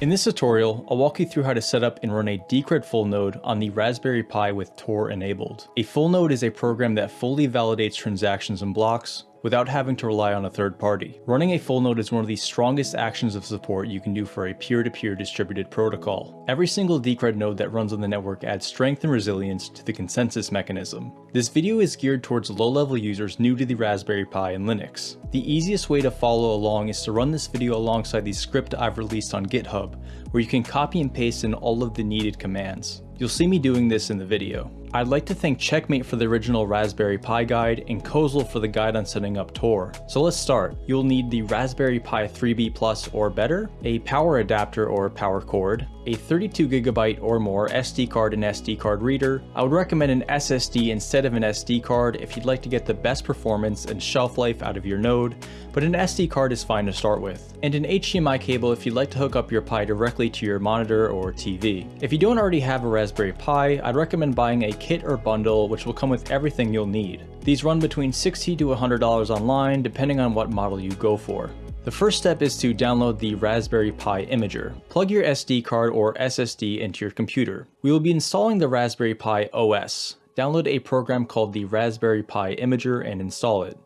In this tutorial, I'll walk you through how to set up and run a Decred full node on the Raspberry Pi with Tor enabled. A full node is a program that fully validates transactions and blocks, without having to rely on a third party. Running a full node is one of the strongest actions of support you can do for a peer-to-peer -peer distributed protocol. Every single Decred node that runs on the network adds strength and resilience to the consensus mechanism. This video is geared towards low-level users new to the Raspberry Pi and Linux. The easiest way to follow along is to run this video alongside the script I've released on GitHub, where you can copy and paste in all of the needed commands. You'll see me doing this in the video. I'd like to thank Checkmate for the original Raspberry Pi guide and Kozel for the guide on setting up Tor. So let's start. You'll need the Raspberry Pi 3B Plus or better, a power adapter or power cord, a 32GB or more SD card and SD card reader. I would recommend an SSD instead of an SD card if you'd like to get the best performance and shelf life out of your node, but an SD card is fine to start with. And an HDMI cable if you'd like to hook up your Pi directly to your monitor or TV. If you don't already have a Raspberry Pi, I'd recommend buying a kit or bundle which will come with everything you'll need. These run between 60 to $100 online depending on what model you go for. The first step is to download the Raspberry Pi Imager. Plug your SD card or SSD into your computer. We will be installing the Raspberry Pi OS. Download a program called the Raspberry Pi Imager and install it.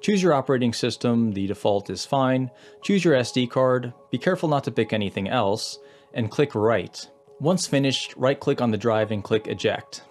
Choose your operating system, the default is fine. Choose your SD card, be careful not to pick anything else, and click Write. Once finished, right click on the drive and click Eject.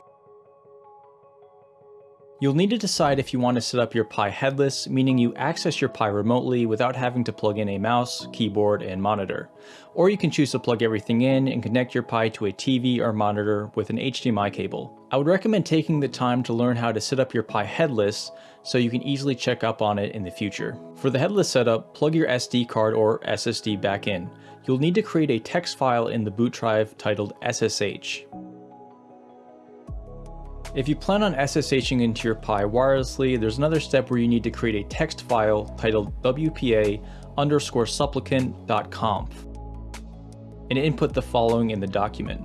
You'll need to decide if you want to set up your Pi headless, meaning you access your Pi remotely without having to plug in a mouse, keyboard, and monitor. Or you can choose to plug everything in and connect your Pi to a TV or monitor with an HDMI cable. I would recommend taking the time to learn how to set up your Pi headless so you can easily check up on it in the future. For the headless setup, plug your SD card or SSD back in. You'll need to create a text file in the boot drive titled SSH. If you plan on SSHing into your Pi wirelessly, there's another step where you need to create a text file titled wpa underscore supplicant.conf and input the following in the document.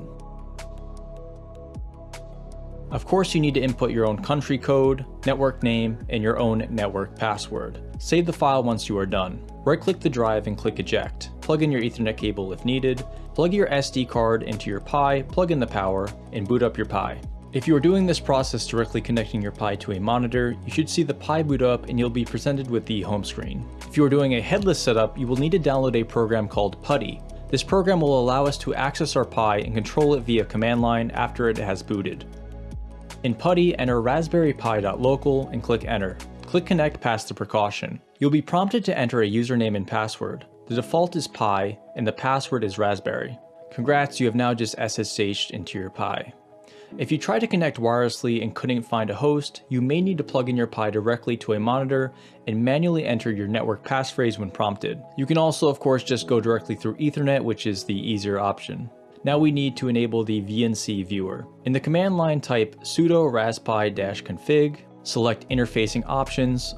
Of course, you need to input your own country code, network name, and your own network password. Save the file once you are done. Right-click the drive and click Eject. Plug in your Ethernet cable if needed. Plug your SD card into your Pi, plug in the power, and boot up your Pi. If you are doing this process directly connecting your Pi to a monitor, you should see the Pi boot up and you'll be presented with the home screen. If you are doing a headless setup, you will need to download a program called PuTTY. This program will allow us to access our Pi and control it via command line after it has booted. In PuTTY, enter raspberrypi.local and click enter. Click connect past the precaution. You'll be prompted to enter a username and password. The default is Pi and the password is raspberry. Congrats, you have now just SSH'd into your Pi. If you try to connect wirelessly and couldn't find a host, you may need to plug in your Pi directly to a monitor and manually enter your network passphrase when prompted. You can also of course just go directly through ethernet which is the easier option. Now we need to enable the VNC viewer. In the command line type sudo raspi-config, select interfacing options,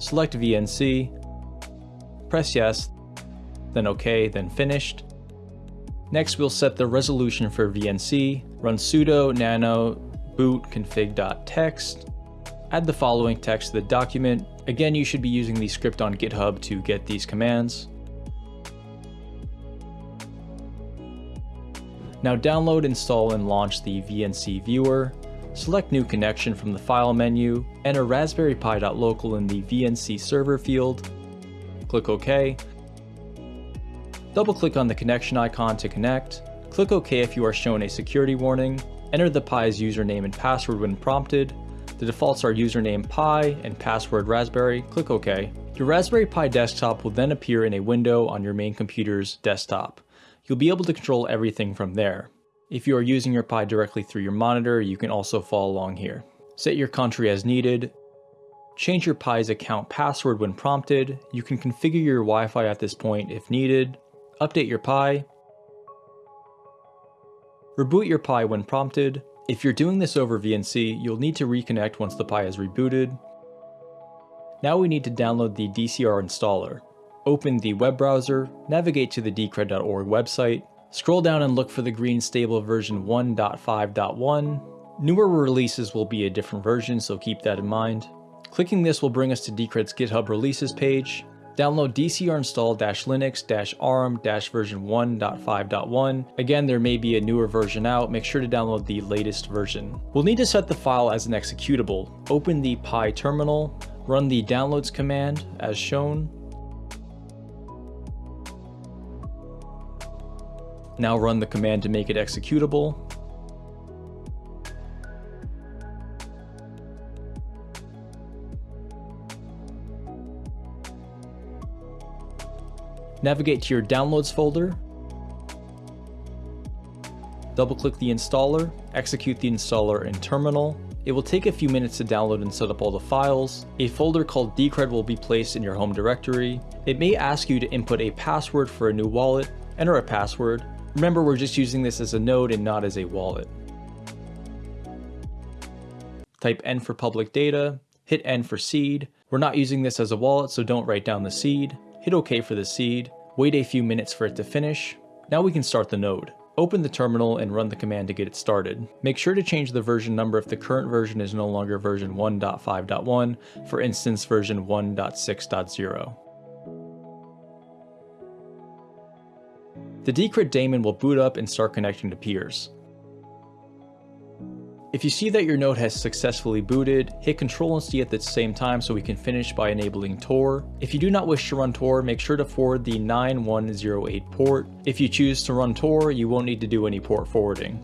select VNC, press yes, then OK, then finished. Next we'll set the resolution for VNC, run sudo nano boot config.txt, add the following text to the document. Again, you should be using the script on GitHub to get these commands. Now download, install, and launch the VNC viewer. Select new connection from the file menu, enter raspberry pi.local in the VNC server field, click OK. Double click on the connection icon to connect, Click OK if you are shown a security warning. Enter the Pi's username and password when prompted. The defaults are username Pi and password Raspberry. Click OK. Your Raspberry Pi desktop will then appear in a window on your main computer's desktop. You'll be able to control everything from there. If you are using your Pi directly through your monitor, you can also follow along here. Set your country as needed. Change your Pi's account password when prompted. You can configure your Wi-Fi at this point if needed. Update your Pi. Reboot your Pi when prompted. If you're doing this over VNC, you'll need to reconnect once the Pi is rebooted. Now we need to download the DCR installer. Open the web browser, navigate to the decred.org website, scroll down and look for the green stable version 1.5.1. Newer releases will be a different version, so keep that in mind. Clicking this will bring us to Decred's GitHub releases page. Download dcrinstall-linux-arm-version 1.5.1. Again, there may be a newer version out, make sure to download the latest version. We'll need to set the file as an executable. Open the Pi terminal, run the downloads command as shown. Now run the command to make it executable. Navigate to your Downloads folder, double-click the installer, execute the installer in Terminal. It will take a few minutes to download and set up all the files. A folder called Decred will be placed in your home directory. It may ask you to input a password for a new wallet. Enter a password. Remember, we're just using this as a node and not as a wallet. Type N for public data, hit N for seed. We're not using this as a wallet, so don't write down the seed hit OK for the seed, wait a few minutes for it to finish. Now we can start the node. Open the terminal and run the command to get it started. Make sure to change the version number if the current version is no longer version 1.5.1, for instance version 1.6.0. The Decred daemon will boot up and start connecting to peers. If you see that your node has successfully booted, hit Ctrl and C at the same time so we can finish by enabling Tor. If you do not wish to run Tor, make sure to forward the 9108 port. If you choose to run Tor, you won't need to do any port forwarding.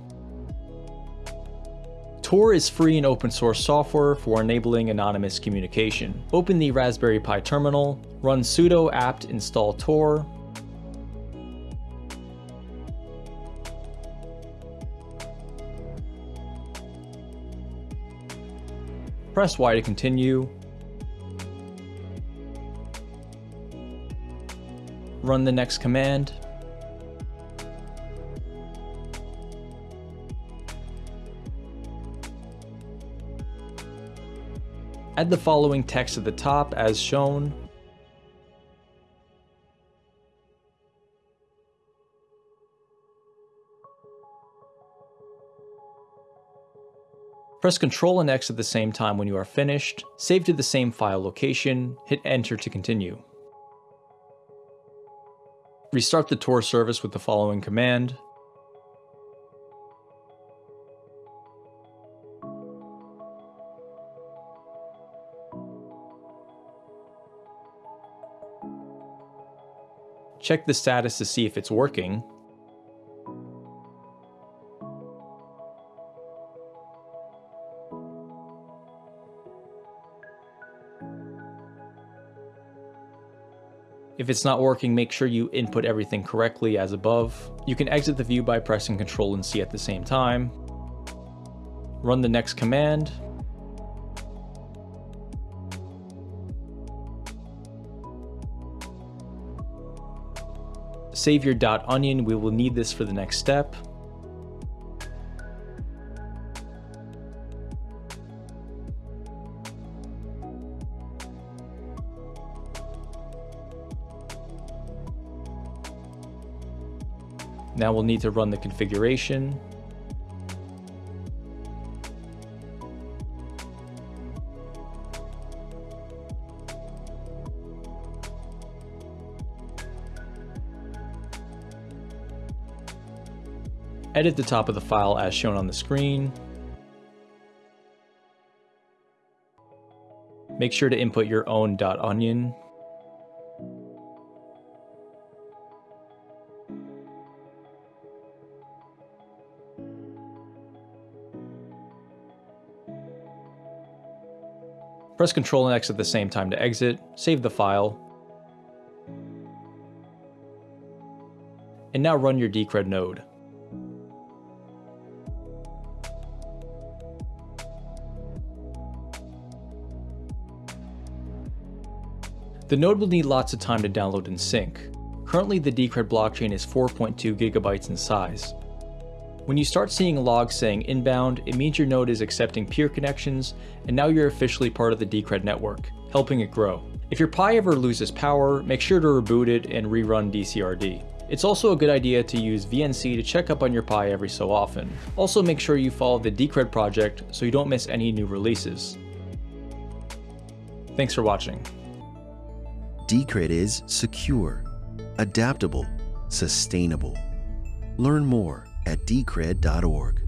Tor is free and open source software for enabling anonymous communication. Open the Raspberry Pi terminal, run sudo apt install Tor, Press Y to continue. Run the next command. Add the following text at the top as shown. Press Ctrl and X at the same time when you are finished, save to the same file location, hit enter to continue. Restart the Tor service with the following command. Check the status to see if it's working, If it's not working, make sure you input everything correctly as above. You can exit the view by pressing Ctrl and C at the same time. Run the next command. Save your .onion, we will need this for the next step. Now we'll need to run the configuration. Edit the top of the file as shown on the screen. Make sure to input your own .onion Press Ctrl and X at the same time to exit, save the file, and now run your Decred node. The node will need lots of time to download and sync. Currently the Decred blockchain is 4.2 gigabytes in size, when you start seeing logs saying inbound, it means your node is accepting peer connections, and now you're officially part of the Decred network, helping it grow. If your Pi ever loses power, make sure to reboot it and rerun DCRD. It's also a good idea to use VNC to check up on your Pi every so often. Also make sure you follow the Decred project so you don't miss any new releases. Thanks for watching. Decred is secure, adaptable, sustainable. Learn more at decred.org.